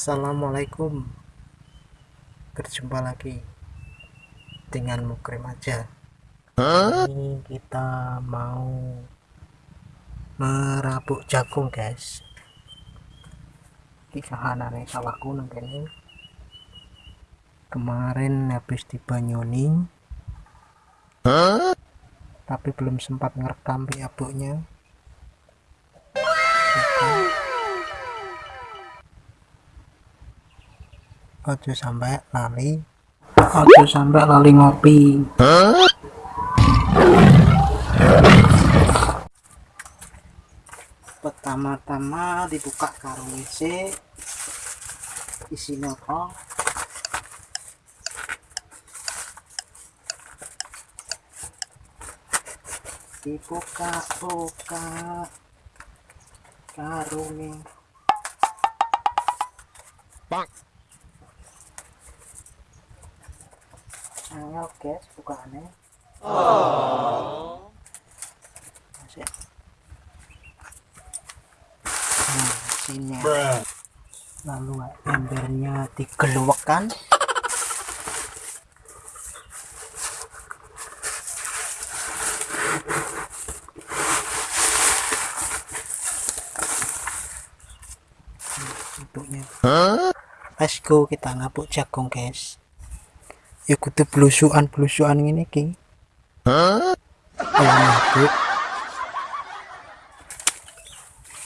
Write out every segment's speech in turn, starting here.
Assalamualaikum. Berjumpa lagi Dengan Mukrim aja. Ini kita mau Merabuk jagung guys. Ini kahanannya sawahku ini Kemarin habis di Banyuni Tapi belum sempat ngerekam rabuknya ojo sampai lali. Ojo sampai lali ngopi. Pertama-tama dibuka karung WC. Isinya apa? Dibuka-buka karungnya Bang. Angel guys bukaannya oh. Masih. Nah sini. Lalu embernya digeluwekkan bentuknya. Let's go kita ngapuk jagung guys ya kudu blusukan blusukan ini ki Huh?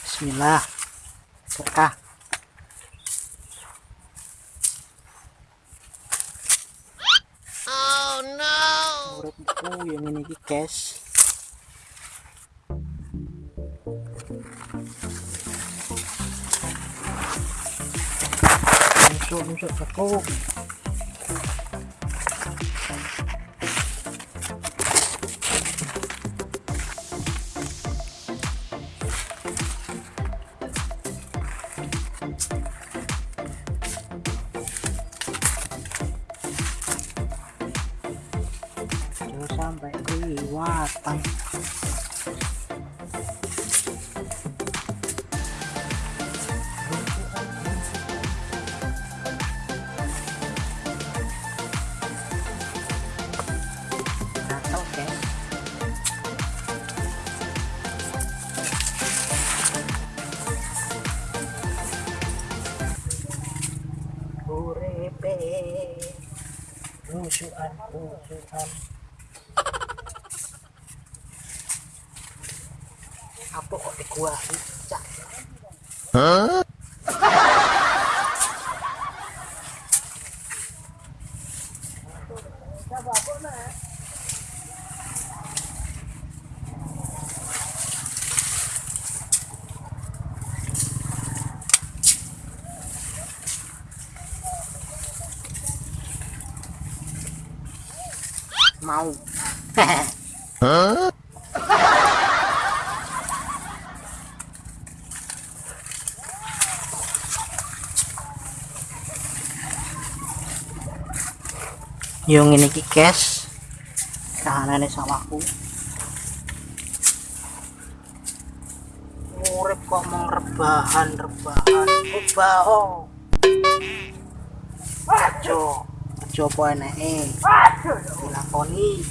Bismillah. Berkah. Oh no. Uripku yang ini ki guys. Nusuk nusuk aku kelihatan Uripe Musuhan, musuhan apa kok di gua cak Hah? mau Hah? Yung ini ki cash kahanan sawahku urip kok mong rebahan rebahan. Rebaho ajo ajo apa enake dilakoni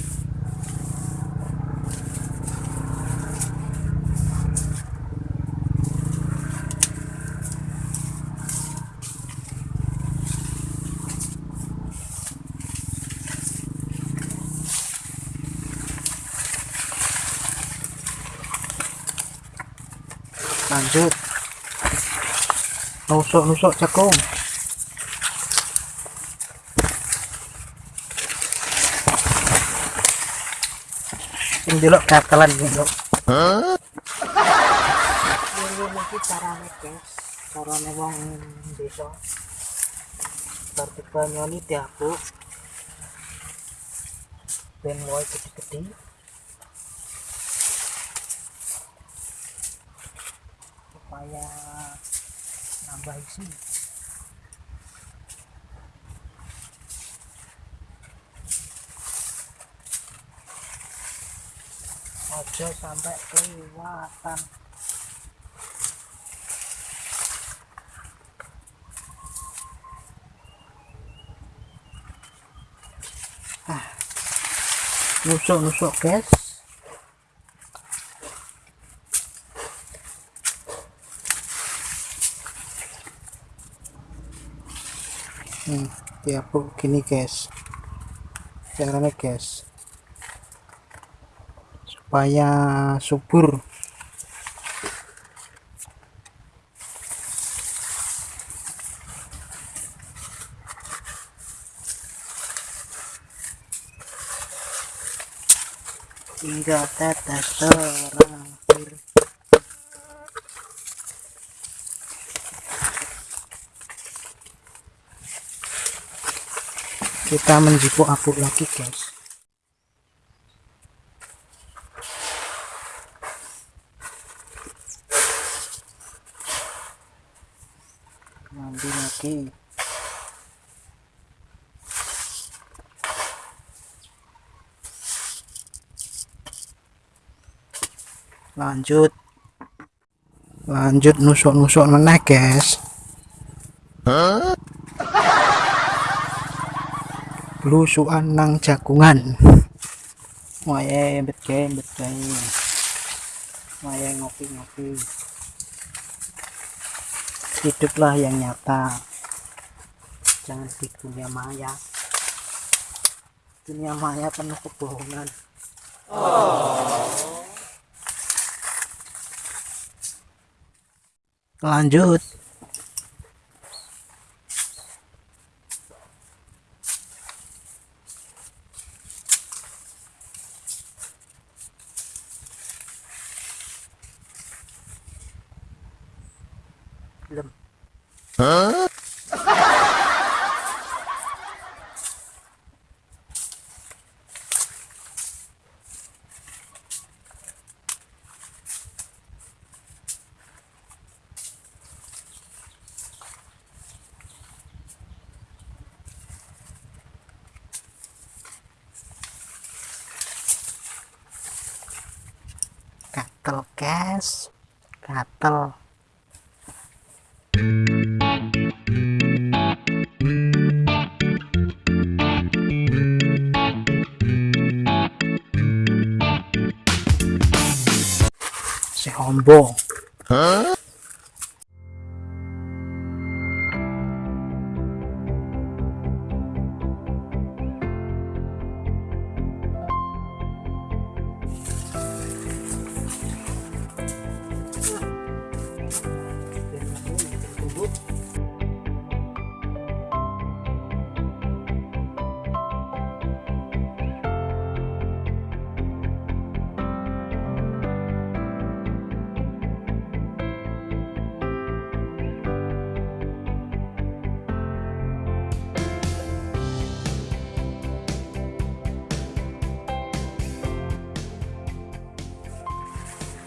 lanjut. Nusuk-nusuk jagung. Ini dulu katalan gitu ini mungkin caranya guys caranya wong desa. Seperti banyoni diabuk ben wae gede-gede saya nambah isi aja sampai kelewatan. Ah nusuk nusuk guys. Diapuk gini guys. Caranya guys. Supaya subur. Hingga tetes terakhir kita menjipuk apuk lagi guys. Mandi lagi. Lanjut. Lanjut nusuk-nusuk meneh guys blusukan nang jagungan. Wae bet gawe bet ngopi-ngopi. Hiduplah yang nyata. Jangan di dunia maya. Dunia maya penuh kebohongan. Lanjut belum gatel guys gatel Combo. Huh?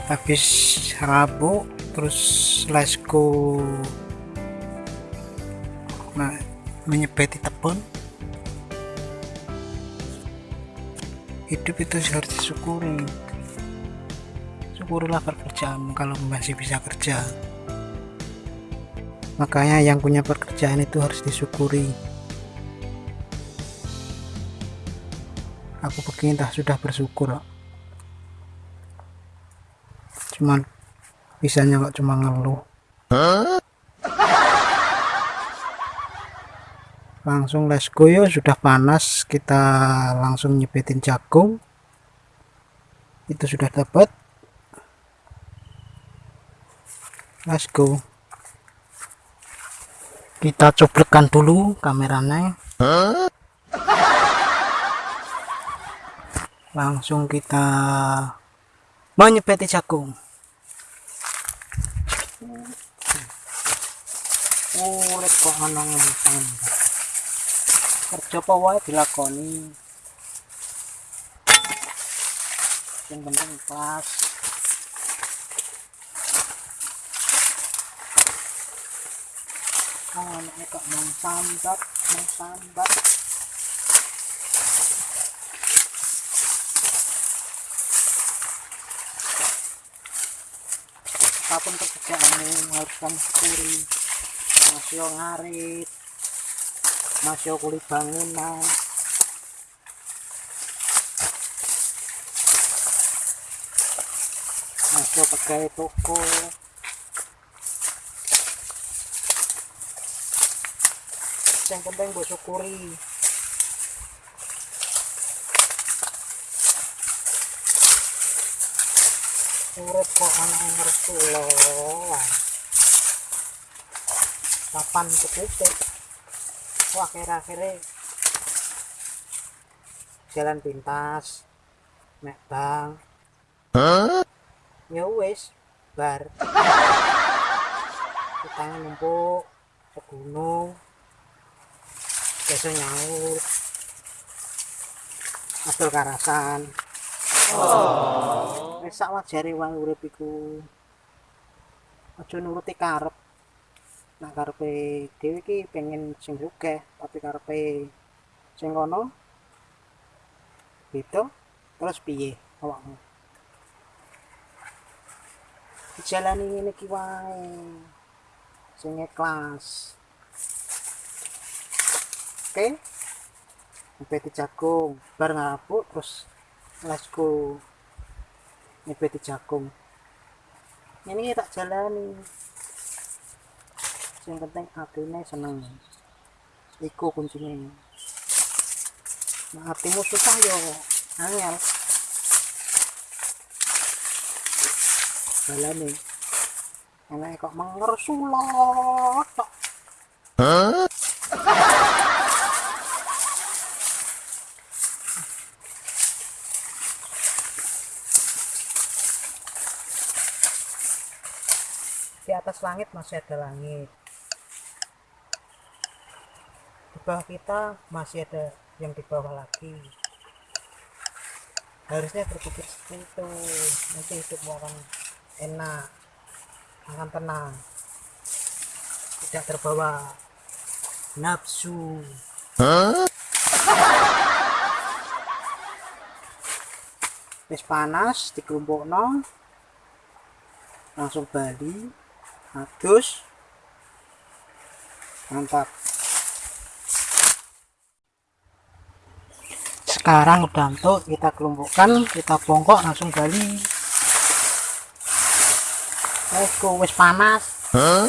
Habis rabu terus let's go nah, menyepeti tebon. Hidup itu harus disyukuri. Syukurilah pekerjaanmu kalau masih bisa kerja. Makanya yang punya pekerjaan itu harus disyukuri. Aku begini dah sudah bersyukur cuman bisanya kok cuma ngeluh. Langsung let's go yo sudah panas kita langsung nyebetin jagung. Itu sudah dapat. Let's go. Kita coblekkan dulu kameranya. Langsung kita menyepeti jagung urip kok ana ngentang kerja apa wae dilakoni? Yang penting pas. Oh anaknya kok mau sambat mau sambat? Apa pun pekerjaanmu harus kamu syukuri masih ngarit masih kulit bangunan. Masih pegawai toko. Yang penting gue syukuri. Urut kok anak Rasulullah papan ketutup wah akhir-akhirnya jalan pintas mek bang. Ya wis bar. Utangnya numpuk segunung besok nyaur. Adol karasan. Oh. wis sak wajare wae urip iku. Aja nuruti karep nak karepe dhewe iki pengen sing sugih tapi karepe sing kono gitu terus piye awakmu? Dijalani ngene iki wae sing ikhlas. Oke? Okay? nyebeti jagung bar ngapuk terus lasku nyebeti jagung ini tak jalani yang penting hatinya seneng. Iku kuncinya nah hatimu susah yo. Angel. Jalani enak kok mengersulot Hah? di atas langit masih ada langit di bawah kita masih ada yang di bawah lagi. Harusnya berpikir seperti itu. Nanti hidupmu akan enak akan tenang. Tidak terbawa nafsu. Huh? wis panas dikelompokno langsung bali adus mantap sekarang udah untuk kita kelompokkan kita bongkok langsung gali. Let's go wis panas? Huh?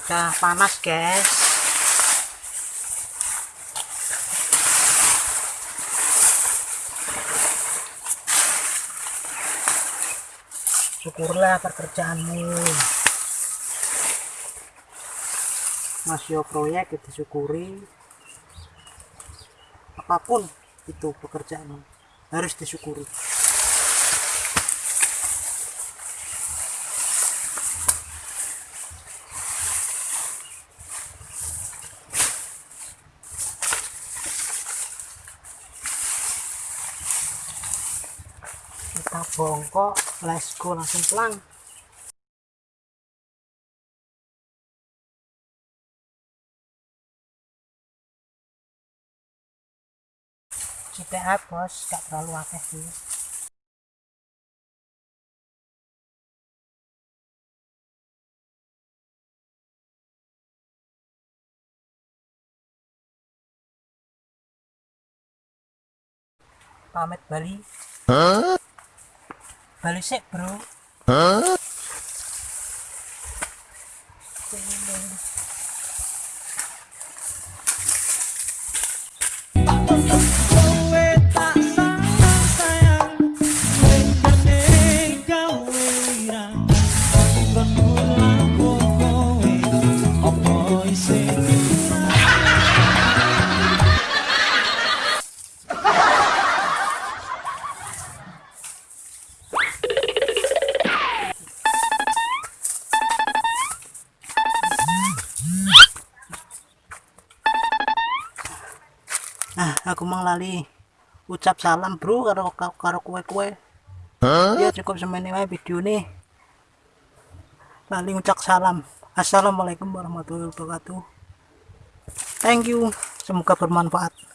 udah panas guys. Syukurlah pekerjaanmu masih proyek itu syukuri apa pun itu pekerjaan harus disyukuri. Kita bongkok let's go langsung pulang CTA bos gak terlalu akeh sih pamit Bali huh? balik sih bro huh? nah aku mang lali ucap salam bro karo karo kue-kue. Huh? ya cukup semene wae video nih lali ucap salam. Assalamualaikum warahmatullahi wabarakatuh. Thank you. Semoga bermanfaat